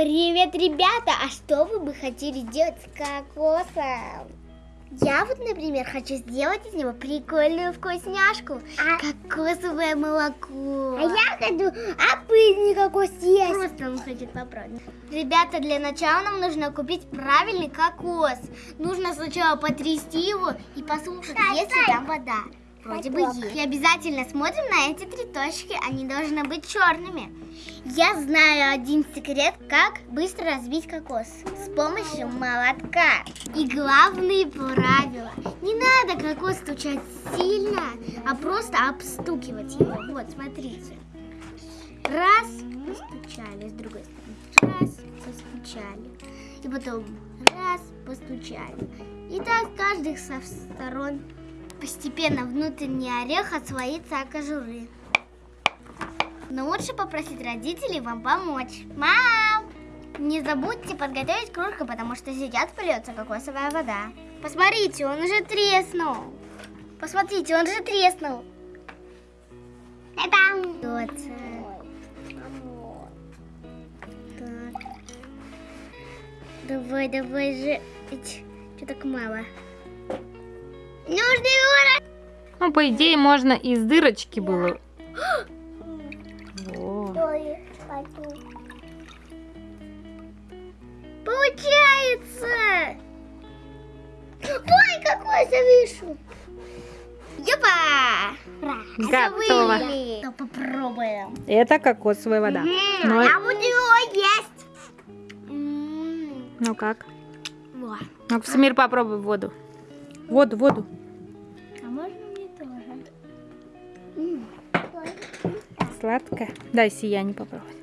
Привет, ребята! А что вы бы хотели сделать с кокосом? Я вот, например, хочу сделать из него прикольную вкусняшку. А- Кокосовое молоко. А я хочу обычный кокос есть. Просто он хочет попробовать. Ребята, для начала нам нужно купить правильный кокос. Нужно сначала потрясти его и послушать, Стой, есть ли стой. там вода. Вроде бы есть. И обязательно смотрим на эти три точки, они должны быть черными. Я знаю один секрет, как быстро разбить кокос с помощью молотка. И главные правила. Не надо кокос стучать сильно, а просто обстукивать его. Вот, смотрите. Раз, постучали, с другой стороны. Раз, постучали. И потом раз, постучали. И так каждых со сторон постепенно внутренний орех отслоится от кожуры. Но лучше попросить родителей вам помочь. Мам! Не забудьте подготовить кружку, потому что сейчас польется кокосовая вода. Посмотрите, он уже треснул. Посмотрите, он же треснул. Так. Давай, давай же. Что так мало? Ну, по идее, можно из дырочки было. Получается! Ой, какой завишу. Ёпа! Готово. Ну, попробуем. Это кокосовая вода. Ну, Я буду его есть. Ну как? во. Ну, Самир, попробуй воду. Воду, воду. Сладко. Дай сияние попробовать.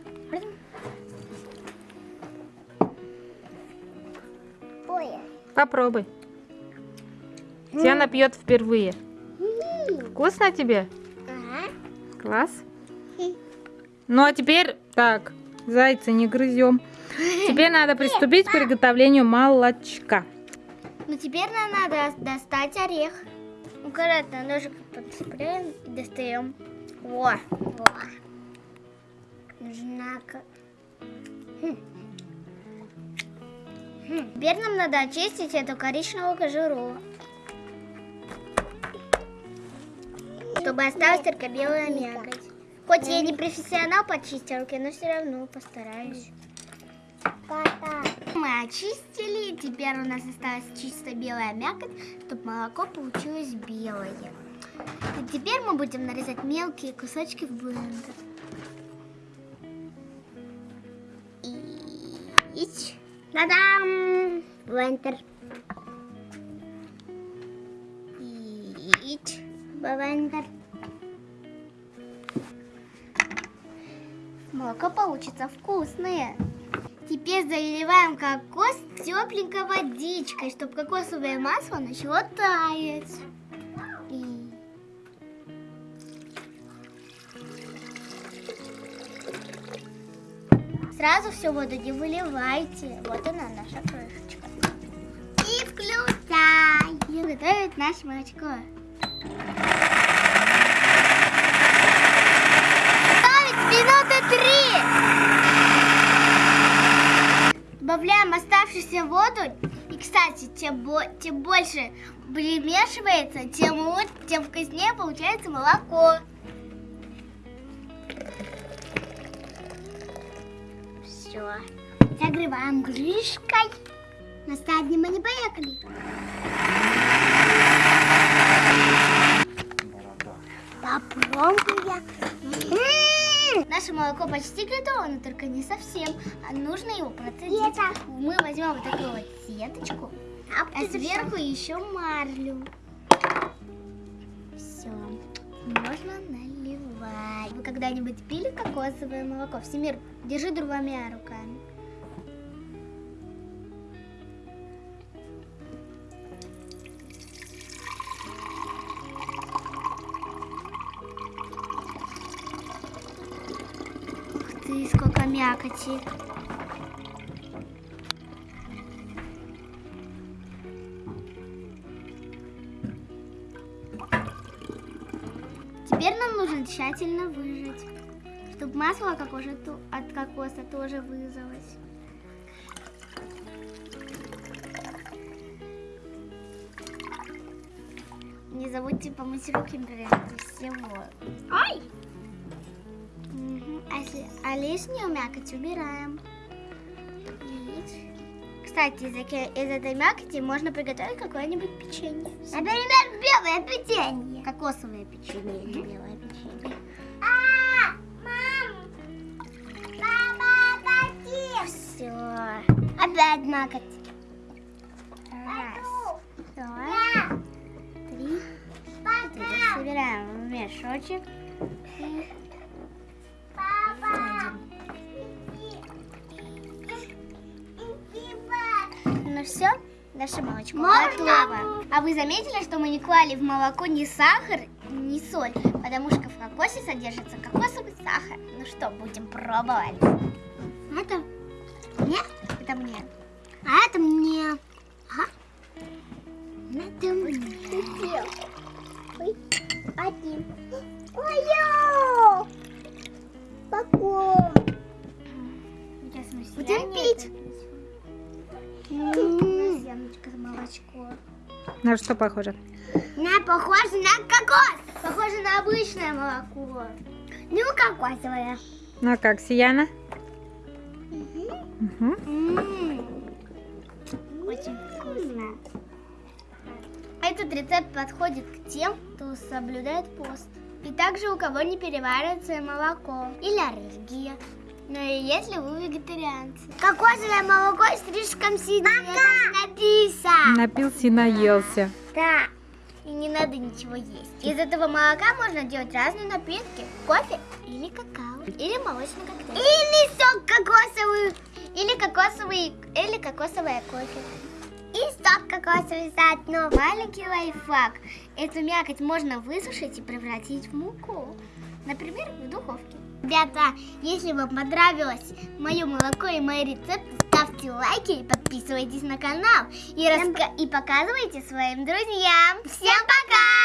Попробуй. Тиана пьет впервые. Вкусно тебе? Ага. Класс. Ну а теперь, так, зайца не грызем. Теперь надо приступить к приготовлению молочка. Ну теперь нам надо достать орех. Аккуратно ножик подцепляем и достаем. Во. Во. Нужна ко- Теперь нам надо очистить эту коричневую кожуру. Чтобы осталась только белая мякоть. Хоть я не профессионал по чистилке, но все равно постараюсь. Очистили, теперь у нас осталась чисто белая мякоть, чтобы молоко получилось белое. И теперь мы будем нарезать мелкие кусочки в блендер. И... Та-дам! Блендер. И... Блендер. Молоко получится вкусное. Теперь заливаем кокос тепленькой водичкой, чтобы кокосовое масло начало таять. Сразу всю воду не выливайте. Вот она наша крышечка. И включай. И готовить наше молочко. Готовить минуты три. Добавляем оставшуюся воду. И, кстати, чем, бо- тем больше примешивается, тем лучше, тем вкуснее получается молоко. Все. Закрываем крышкой. На стадии мы не поехали. М, Наше молоко почти готово, но только не совсем. А нужно его процедить. Сета. Мы возьмем вот такую вот сеточку, А а сверху еще марлю. Все. Можно наливать. Вы когда-нибудь пили кокосовое молоко? Всемир, держи двумя руками. Смотри, сколько мякоти. Теперь нам нужно тщательно выжать, чтобы масло как уже от кокоса тоже вызвалось. Не забудьте помыть руки прежде всего. Ай! А, если, а лишнюю мякоть убираем. Кстати, из, этой- из этой мякоти можно приготовить какое-нибудь печенье. Например, белое печенье. Кокосовое печенье или белое печенье. А, мам! Папа, какие? Все. Опять мякоть. Раз, два, три. Собираем в мешочек. Ну все, наше молочко готово. А вы заметили, что мы не клали в молоко ни сахар, ни соль, потому что в кокосе содержится кокосовый сахар. Ну что, будем пробовать. Это, Это мне. а это мне. Ага. Это мне. Ой, один. Ой, Каком? Сейчас мы Будем пить. Молочко. На что похоже? На похоже на кокос. Похоже на обычное молоко. Ну, кокосовое. Ну а как, Сияна? М, Очень вкусно. Этот рецепт подходит к тем, кто соблюдает пост. И также у кого не переваривается молоко или аллергия. Ну и если вы вегетарианцы. Кокосовое молоко слишком сильно. Написано. Напился и наелся. Да. И не надо ничего есть. Из этого молока можно делать разные напитки. Кофе или какао. Или молочный коктейль. Или сок кокосовый. Или кокосовый, или кокосовое кофе. И сок кокосовый заодно. Маленький лайфхак. Эту мякоть можно высушить и превратить в муку. Например, в духовке. Ребята, если вам понравилось мое молоко и мои рецепты, ставьте лайки и подписывайтесь на канал. И, раска- и показывайте своим друзьям. Всем пока!